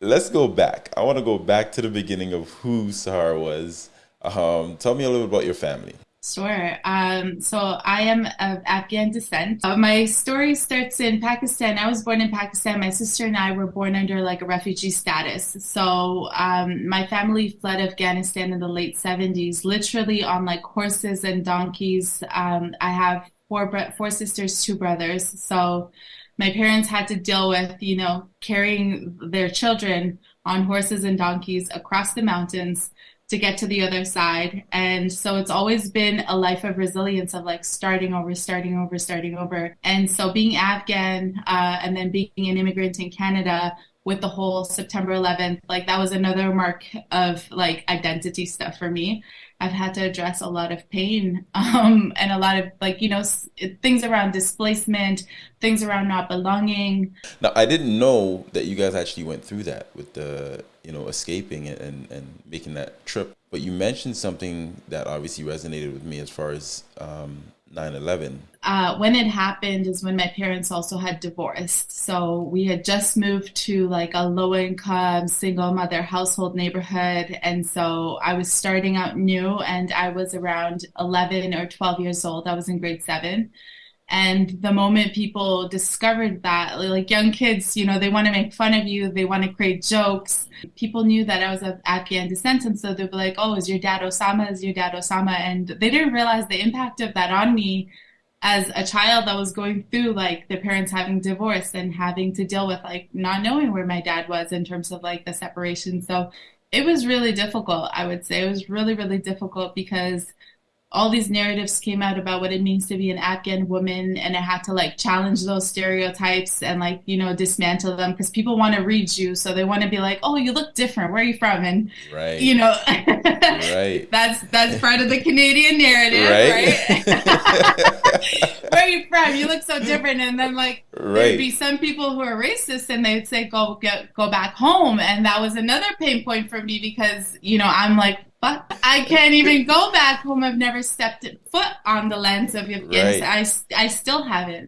let's go back. I want to go back to the beginning of who Sahar was. Um, tell me a little bit about your family. Sure. Um, so I am of Afghan descent. Uh, my story starts in Pakistan. I was born in Pakistan. My sister and I were born under like a refugee status. So um, my family fled Afghanistan in the late 70s, literally on like horses and donkeys. Um, I have four four sisters, two brothers. So my parents had to deal with, you know, carrying their children on horses and donkeys across the mountains to get to the other side. And so it's always been a life of resilience of like starting over, starting over, starting over. And so being Afghan uh, and then being an immigrant in Canada with the whole September 11th, like that was another mark of like identity stuff for me. I've had to address a lot of pain um, and a lot of like you know things around displacement, things around not belonging. Now I didn't know that you guys actually went through that with the you know escaping and and making that trip. But you mentioned something that obviously resonated with me as far as um, 9/11. Uh, when it happened is when my parents also had divorced. So we had just moved to like a low income single mother household neighborhood, and so I was starting out new, and I was around 11 or 12 years old. I was in grade seven. And the moment people discovered that, like young kids, you know, they want to make fun of you, they want to create jokes. People knew that I was of Afghan descent, and so they'd be like, "Oh, is your dad Osama? Is your dad Osama?" And they didn't realize the impact of that on me as a child that was going through like the parents having divorced and having to deal with like not knowing where my dad was in terms of like the separation. So it was really difficult. I would say it was really, really difficult because all these narratives came out about what it means to be an Afghan woman, and I had to like challenge those stereotypes and like you know dismantle them because people want to read you, so they want to be like, "Oh, you look different. Where are you from?" And right. you know, right. that's that's part of the Canadian narrative, right? right? Where are you from? You look so different, and then like right. there'd be some people who are racist, and they'd say, "Go get go back home," and that was another pain point for me because you know I'm like but I can't even go back home. I've never stepped foot on the lands of Afghanistan. Right. I, I still haven't.